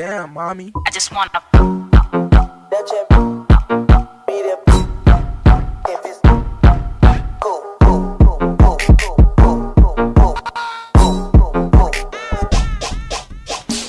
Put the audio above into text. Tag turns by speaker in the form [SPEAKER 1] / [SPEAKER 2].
[SPEAKER 1] Damn, mommy.
[SPEAKER 2] I just wanna.